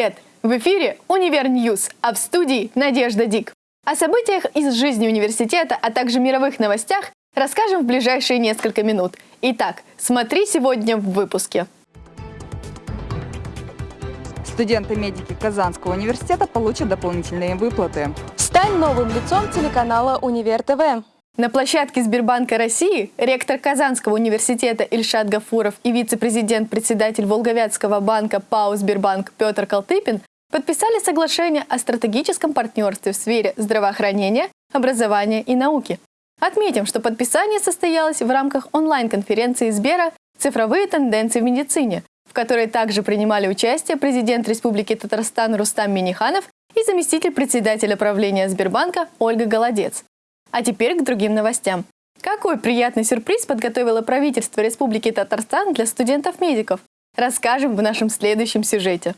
Привет! В эфире «Univer News», а в студии Надежда Дик. О событиях из жизни университета, а также мировых новостях расскажем в ближайшие несколько минут. Итак, смотри сегодня в выпуске. Студенты-медики Казанского университета получат дополнительные выплаты. Стань новым лицом телеканала «Универ ТВ». На площадке Сбербанка России ректор Казанского университета Ильшат Гафуров и вице-президент-председатель Волго-Вятского банка ПАО «Сбербанк» Петр Калтыпин подписали соглашение о стратегическом партнерстве в сфере здравоохранения, образования и науки. Отметим, что подписание состоялось в рамках онлайн-конференции Сбера «Цифровые тенденции в медицине», в которой также принимали участие президент Республики Татарстан Рустам Миниханов и заместитель председателя правления Сбербанка Ольга Голодец. А теперь к другим новостям. Какой приятный сюрприз подготовило правительство Республики Татарстан для студентов-медиков? Расскажем в нашем следующем сюжете.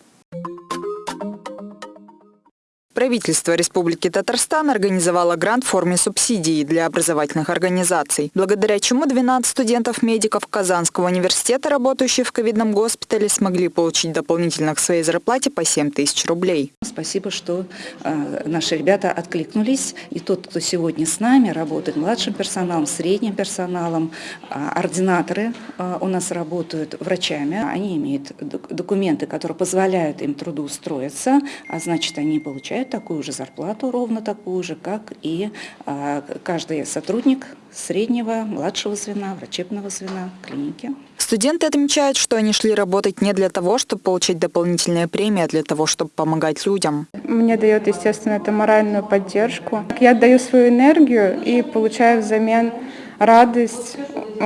Правительство Республики Татарстан организовало грант в форме субсидии для образовательных организаций, благодаря чему 12 студентов-медиков Казанского университета, работающих в ковидном госпитале, смогли получить дополнительно к своей зарплате по 7 тысяч рублей. Спасибо, что э, наши ребята откликнулись. И тот, кто сегодня с нами работает, младшим персоналом, средним персоналом, э, ординаторы э, у нас работают врачами. Они имеют документы, которые позволяют им трудоустроиться, а значит, они получают получают такую же зарплату, ровно такую же, как и а, каждый сотрудник среднего, младшего звена, врачебного звена клиники. Студенты отмечают, что они шли работать не для того, чтобы получить дополнительные премии, а для того, чтобы помогать людям. Мне дает, естественно, это моральную поддержку. Я отдаю свою энергию и получаю взамен радость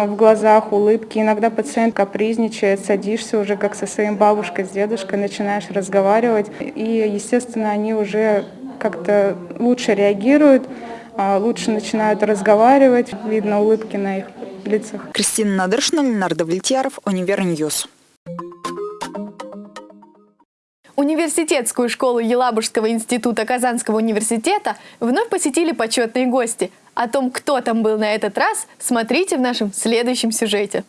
в глазах, улыбки. Иногда пациент капризничает, садишься уже как со своим бабушкой, с дедушкой, начинаешь разговаривать. И, естественно, они уже как-то лучше реагируют, а, лучше начинают разговаривать. Видно улыбки на их лицах. Кристина Надыршина, Ленар Давлетьяров, Универ News. Университетскую школу Елабужского института Казанского университета вновь посетили почетные гости – о том, кто там был на этот раз, смотрите в нашем следующем сюжете.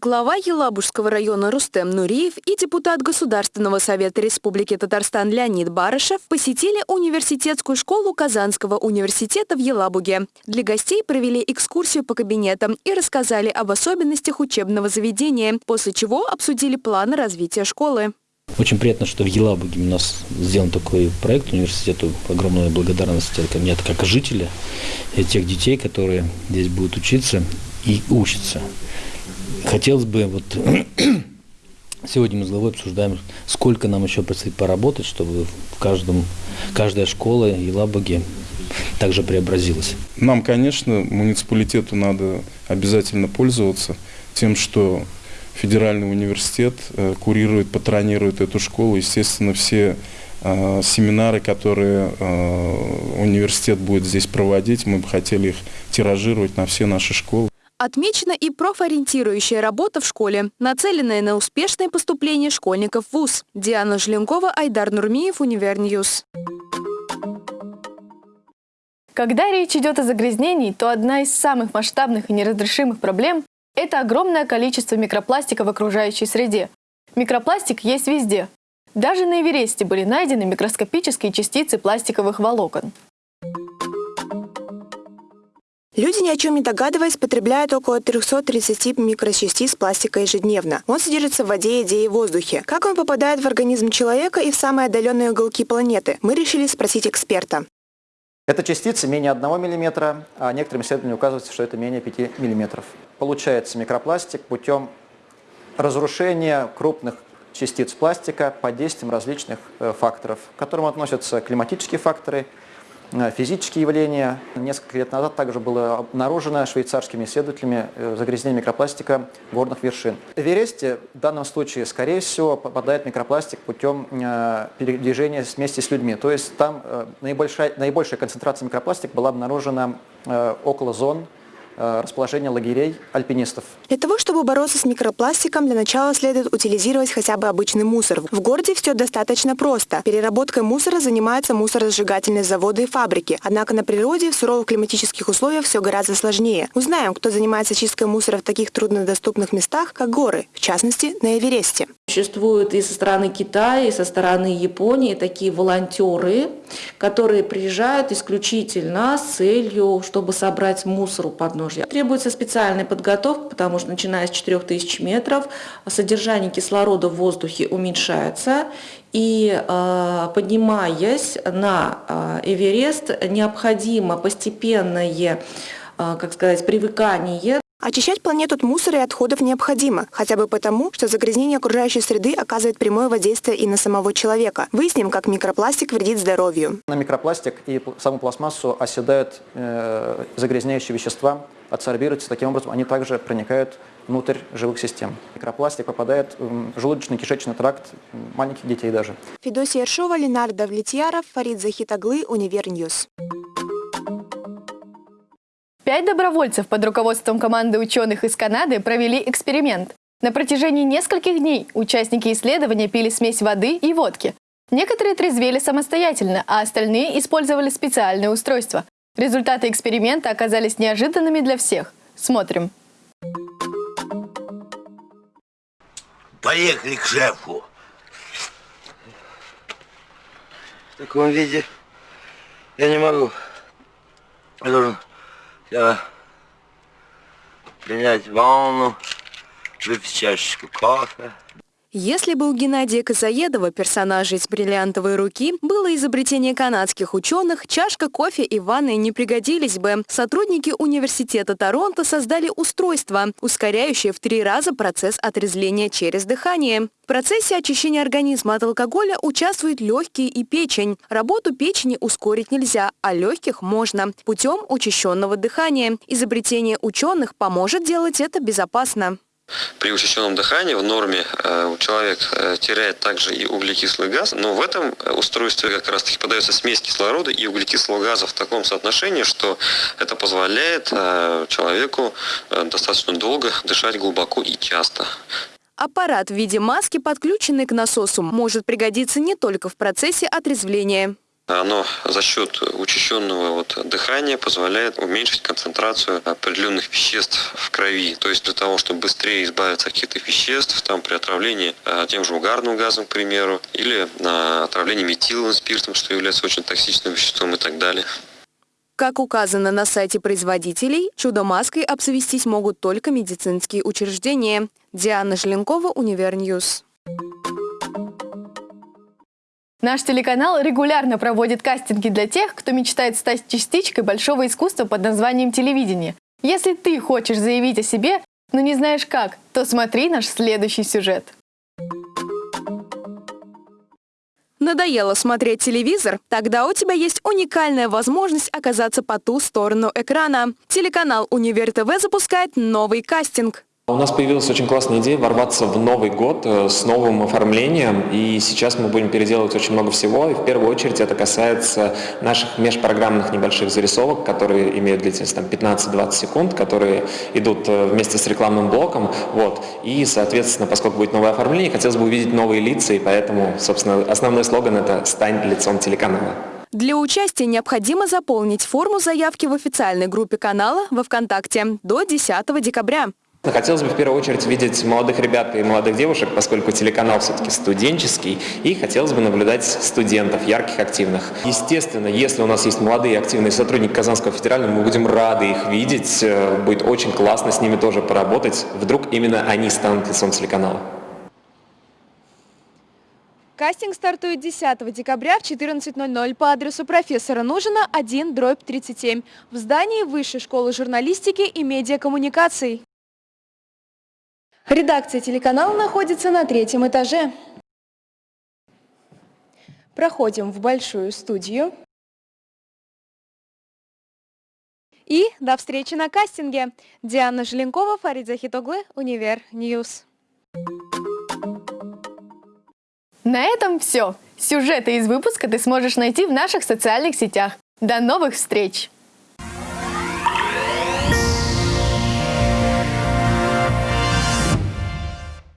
Глава Елабужского района Рустем Нуриев и депутат Государственного совета Республики Татарстан Леонид Барышев посетили университетскую школу Казанского университета в Елабуге. Для гостей провели экскурсию по кабинетам и рассказали об особенностях учебного заведения, после чего обсудили планы развития школы. Очень приятно, что в Елабуге у нас сделан такой проект университету. Огромная благодарность ко мне как жителя и тех детей, которые здесь будут учиться и учатся. Хотелось бы, вот сегодня мы с главой обсуждаем, сколько нам еще предстоит поработать, чтобы в каждом, каждая школа Елабуги также преобразилась. Нам, конечно, муниципалитету надо обязательно пользоваться тем, что федеральный университет э, курирует, патронирует эту школу. Естественно, все э, семинары, которые э, университет будет здесь проводить, мы бы хотели их тиражировать на все наши школы. Отмечена и профориентирующая работа в школе, нацеленная на успешное поступление школьников в ВУЗ. Диана Желенкова, Айдар Нурмиев, Универ News. Когда речь идет о загрязнении, то одна из самых масштабных и неразрешимых проблем это огромное количество микропластика в окружающей среде. Микропластик есть везде. Даже на Эвересте были найдены микроскопические частицы пластиковых волокон. Люди, ни о чем не догадываясь, потребляют около 330 микрочастиц пластика ежедневно. Он содержится в воде, еде и воздухе. Как он попадает в организм человека и в самые отдаленные уголки планеты, мы решили спросить эксперта. Это частицы менее 1 мм, а некоторым исследованиям указывается, что это менее 5 мм. Получается микропластик путем разрушения крупных частиц пластика под действием различных э, факторов, к которым относятся климатические факторы, физические явления. Несколько лет назад также было обнаружено швейцарскими исследователями э, загрязнение микропластика горных вершин. В Эвересте в данном случае, скорее всего, попадает микропластик путем э, передвижения вместе с людьми. То есть там наибольшая, наибольшая концентрация микропластика была обнаружена около зон э, расположения лагерей альпинистов. Для того, чтобы бороться с микропластиком, для начала следует утилизировать хотя бы обычный мусор. В городе все достаточно просто. Переработкой мусора занимаются мусоросжигательные заводы и фабрики. Однако на природе в суровых климатических условиях все гораздо сложнее. Узнаем, кто занимается чисткой мусора в таких труднодоступных местах, как горы, в частности, на Эвересте. Существуют и со стороны Китая, и со стороны Японии такие волонтеры, которые приезжают исключительно с целью, чтобы собрать мусор у подножья. Требуется специальная подготовка, потому что начиная с 4000 метров содержание кислорода в воздухе уменьшается, и э, поднимаясь на э, Эверест, необходимо постепенное, э, как сказать, привыкание Очищать планету от мусора и отходов необходимо, хотя бы потому, что загрязнение окружающей среды оказывает прямое воздействие и на самого человека. Выясним, как микропластик вредит здоровью. На микропластик и саму пластмассу оседают э, загрязняющие вещества, адсорбируются, таким образом они также проникают внутрь живых систем. Микропластик попадает в желудочно-кишечный тракт маленьких детей даже. Федосия Ершова, Ленар Давлетьяров, Фарид Захитоглы, Универ News. Пять добровольцев под руководством команды ученых из Канады провели эксперимент. На протяжении нескольких дней участники исследования пили смесь воды и водки. Некоторые трезвели самостоятельно, а остальные использовали специальное устройство. Результаты эксперимента оказались неожиданными для всех. Смотрим. Поехали к шефу. В таком виде я не могу. Я должен я принять ванну, выпить чашечку кофе. Если бы у Геннадия Козаедова, персонажа из «Бриллиантовой руки», было изобретение канадских ученых, чашка кофе и ванны не пригодились бы. Сотрудники университета Торонто создали устройство, ускоряющее в три раза процесс отрезвления через дыхание. В процессе очищения организма от алкоголя участвуют легкие и печень. Работу печени ускорить нельзя, а легких можно путем учащенного дыхания. Изобретение ученых поможет делать это безопасно. При учащенном дыхании в норме э, человек э, теряет также и углекислый газ, но в этом э, устройстве как раз таки подается смесь кислорода и углекислого газа в таком соотношении, что это позволяет человеку достаточно долго дышать глубоко и часто. Аппарат в виде маски, подключенный к насосу, может пригодиться не только в процессе отрезвления. Оно за счет учащенного вот дыхания позволяет уменьшить концентрацию определенных веществ в крови. То есть для того, чтобы быстрее избавиться от каких-то веществ, там при отравлении а, тем же угарным газом, к примеру, или на отравлении метиловым спиртом, что является очень токсичным веществом и так далее. Как указано на сайте производителей, чудо-маской обзавестись могут только медицинские учреждения. Диана Желенкова, Универ News. Наш телеканал регулярно проводит кастинги для тех, кто мечтает стать частичкой большого искусства под названием телевидение. Если ты хочешь заявить о себе, но не знаешь как, то смотри наш следующий сюжет. Надоело смотреть телевизор? Тогда у тебя есть уникальная возможность оказаться по ту сторону экрана. Телеканал Универ ТВ запускает новый кастинг. У нас появилась очень классная идея ворваться в Новый год э, с новым оформлением, и сейчас мы будем переделывать очень много всего, и в первую очередь это касается наших межпрограммных небольших зарисовок, которые имеют длительность там, 15-20 секунд, которые идут э, вместе с рекламным блоком, вот, и, соответственно, поскольку будет новое оформление, хотелось бы увидеть новые лица, и поэтому, собственно, основной слоган это «Стань лицом телеканала». Для участия необходимо заполнить форму заявки в официальной группе канала во ВКонтакте до 10 декабря. Хотелось бы в первую очередь видеть молодых ребят и молодых девушек, поскольку телеканал все-таки студенческий, и хотелось бы наблюдать студентов, ярких, активных. Естественно, если у нас есть молодые активные сотрудники Казанского федерального, мы будем рады их видеть, э, будет очень классно с ними тоже поработать. Вдруг именно они станут лицом телеканала. Кастинг стартует 10 декабря в 14.00 по адресу профессора Нужина 1, дробь 37 в здании Высшей школы журналистики и медиакоммуникаций. Редакция телеканала находится на третьем этаже. Проходим в большую студию. И до встречи на кастинге. Диана Желенкова, Фарид Захитоглы, Универ News. На этом все. Сюжеты из выпуска ты сможешь найти в наших социальных сетях. До новых встреч!